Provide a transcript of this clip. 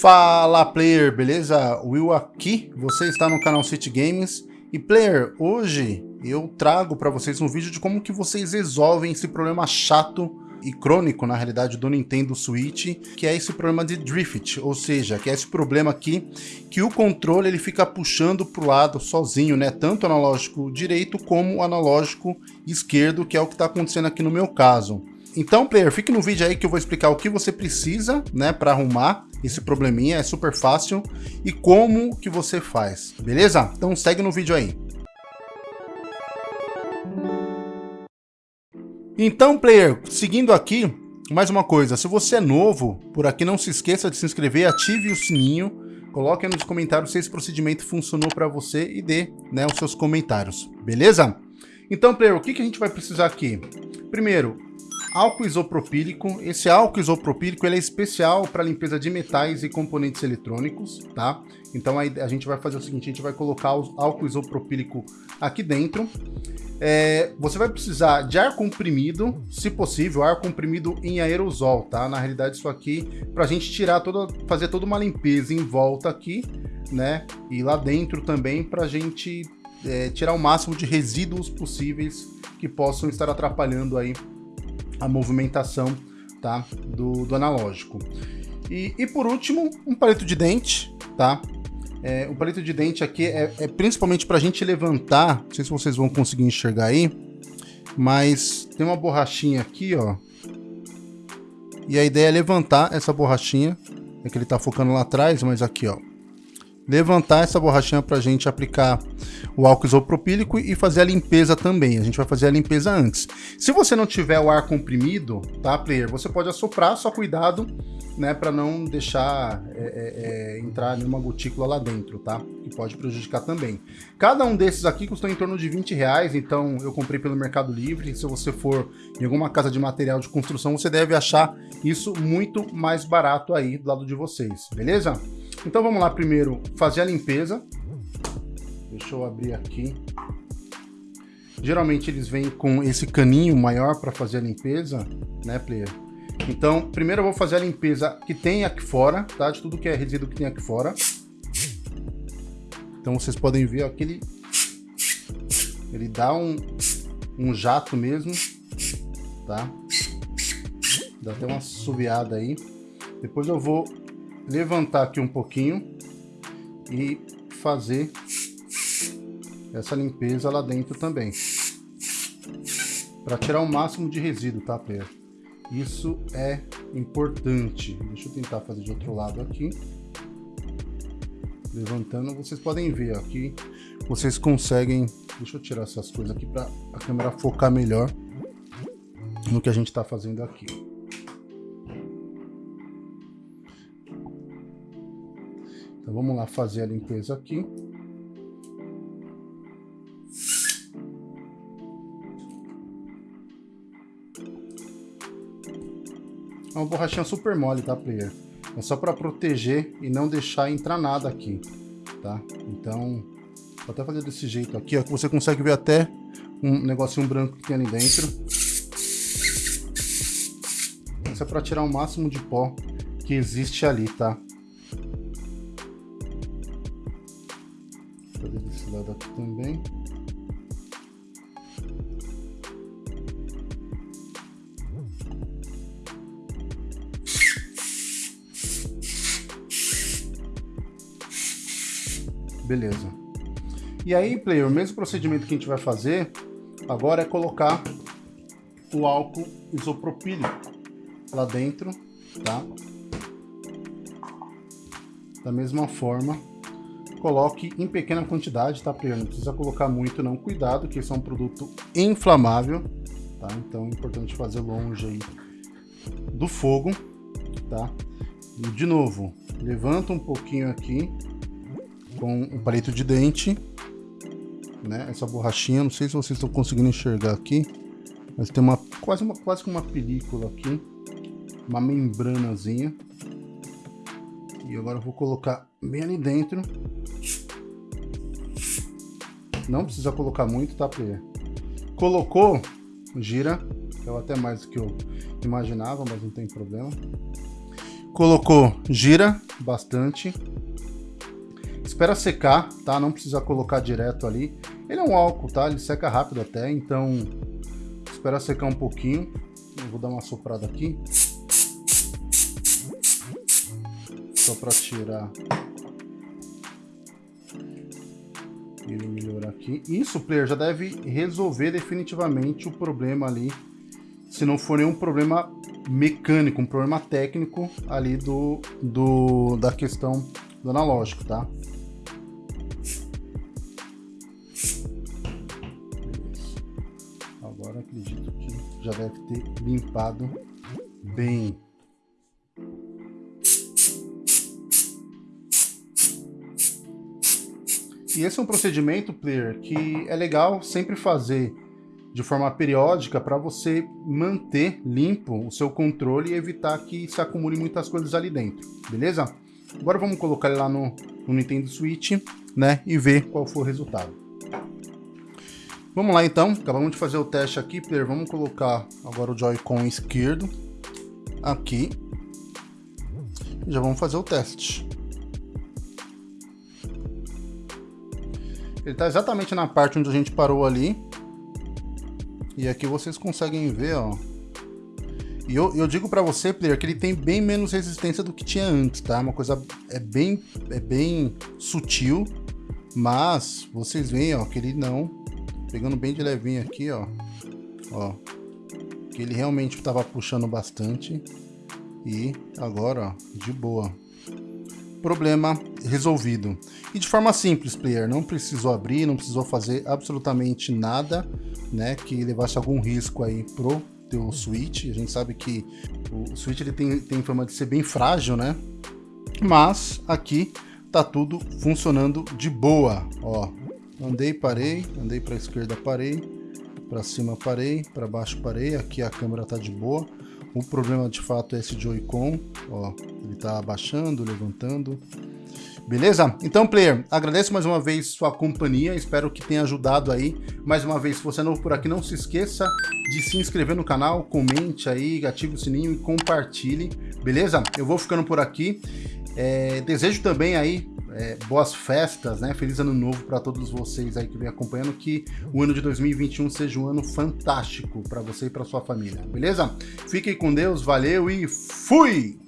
Fala player, beleza? Will aqui, você está no canal City Games e player, hoje eu trago para vocês um vídeo de como que vocês resolvem esse problema chato e crônico, na realidade, do Nintendo Switch, que é esse problema de drift, ou seja, que é esse problema aqui que o controle ele fica puxando para o lado sozinho, né? Tanto o analógico direito como o analógico esquerdo, que é o que está acontecendo aqui no meu caso. Então, player, fique no vídeo aí que eu vou explicar o que você precisa, né, para arrumar esse probleminha, é super fácil, e como que você faz, beleza? Então segue no vídeo aí. Então, player, seguindo aqui, mais uma coisa, se você é novo, por aqui não se esqueça de se inscrever, ative o sininho, coloque aí nos comentários se esse procedimento funcionou para você e dê né, os seus comentários, beleza? Então, player, o que, que a gente vai precisar aqui? Primeiro, álcool isopropílico. Esse álcool isopropílico ele é especial para limpeza de metais e componentes eletrônicos, tá? Então aí a gente vai fazer o seguinte, a gente vai colocar o álcool isopropílico aqui dentro. É, você vai precisar de ar comprimido, se possível, ar comprimido em aerosol, tá? Na realidade isso aqui, para a gente tirar toda, fazer toda uma limpeza em volta aqui, né? E lá dentro também para a gente é, tirar o máximo de resíduos possíveis que possam estar atrapalhando aí a movimentação tá, do, do analógico. E, e, por último, um palito de dente, tá? É, o palito de dente aqui é, é principalmente para a gente levantar, não sei se vocês vão conseguir enxergar aí, mas tem uma borrachinha aqui, ó. E a ideia é levantar essa borrachinha, é que ele está focando lá atrás, mas aqui, ó levantar essa borrachinha para a gente aplicar o álcool isopropílico e fazer a limpeza também. A gente vai fazer a limpeza antes. Se você não tiver o ar comprimido, tá, player? Você pode assoprar, só cuidado, né, para não deixar é, é, é, entrar nenhuma gotícula lá dentro, tá? Que pode prejudicar também. Cada um desses aqui custou em torno de 20 reais, então eu comprei pelo Mercado Livre. Se você for em alguma casa de material de construção, você deve achar isso muito mais barato aí do lado de vocês, beleza? Então vamos lá primeiro fazer a limpeza. Deixa eu abrir aqui. Geralmente eles vêm com esse caninho maior para fazer a limpeza, né, player? Então, primeiro eu vou fazer a limpeza que tem aqui fora, tá? De tudo que é resíduo que tem aqui fora. Então vocês podem ver ó, que ele, ele dá um, um jato mesmo, tá? Dá até uma subiada aí. Depois eu vou levantar aqui um pouquinho e fazer essa limpeza lá dentro também. Para tirar o máximo de resíduo, tá, player? Isso é importante. Deixa eu tentar fazer de outro lado aqui. Levantando, vocês podem ver aqui. Vocês conseguem... Deixa eu tirar essas coisas aqui para a câmera focar melhor no que a gente está fazendo aqui. Então vamos lá fazer a limpeza aqui. É uma borrachinha super mole, tá, player? É só para proteger e não deixar entrar nada aqui, tá? Então, vou até fazer desse jeito aqui, ó, que você consegue ver até um negocinho branco que tem ali dentro. Isso é para tirar o máximo de pó que existe ali, tá? Fazer desse lado aqui também. Beleza. E aí, player, o mesmo procedimento que a gente vai fazer agora é colocar o álcool isopropílico lá dentro, tá? Da mesma forma coloque em pequena quantidade, tá, Priano? Não precisa colocar muito não, cuidado, que esse é um produto inflamável, tá? Então é importante fazer longe aí do fogo, tá? E de novo, levanta um pouquinho aqui com o palito de dente, né? Essa borrachinha, não sei se vocês estão conseguindo enxergar aqui, mas tem uma quase uma quase uma película aqui, uma membranazinha. E agora eu vou colocar bem ali dentro não precisa colocar muito, tá, player? Colocou, gira. É até mais do que eu imaginava, mas não tem problema. Colocou, gira. bastante. Espera secar, tá? Não precisa colocar direto ali. Ele é um álcool, tá? Ele seca rápido até, então espera secar um pouquinho. Eu vou dar uma soprada aqui. Só para tirar ele melhorar aqui. Isso, player, já deve resolver definitivamente o problema ali. Se não for nenhum problema mecânico, um problema técnico ali do, do da questão do analógico, tá? Agora acredito que já deve ter limpado bem. E esse é um procedimento, player, que é legal sempre fazer de forma periódica para você manter limpo o seu controle e evitar que se acumule muitas coisas ali dentro, beleza? Agora vamos colocar ele lá no, no Nintendo Switch, né, e ver qual foi o resultado. Vamos lá então, acabamos de fazer o teste aqui, player, vamos colocar agora o Joy-Con esquerdo aqui. Já vamos fazer o teste. Ele está exatamente na parte onde a gente parou ali. E aqui vocês conseguem ver, ó. E eu, eu digo para você, player, que ele tem bem menos resistência do que tinha antes, tá? Uma coisa é bem, é bem sutil, mas vocês veem, ó, que ele não... Pegando bem de levinho aqui, ó. Ó. Que ele realmente estava puxando bastante. E agora, ó, de boa problema resolvido. E de forma simples, player, não precisou abrir, não precisou fazer absolutamente nada, né, que levasse algum risco aí pro teu switch. A gente sabe que o switch ele tem, tem fama de ser bem frágil, né? Mas aqui tá tudo funcionando de boa, ó. Andei, parei, andei para esquerda, parei, para cima parei, para baixo parei, aqui a câmera tá de boa. O problema de fato é esse Joy-Con, ó, ele tá abaixando, levantando. Beleza? Então, player, agradeço mais uma vez sua companhia, espero que tenha ajudado aí. Mais uma vez, se você é novo por aqui, não se esqueça de se inscrever no canal, comente aí, ative o sininho e compartilhe, beleza? Eu vou ficando por aqui. É, desejo também aí é, boas festas, né? Feliz ano novo para todos vocês aí que vem acompanhando, que o ano de 2021 seja um ano fantástico para você e para sua família, beleza? Fiquem com Deus, valeu e fui!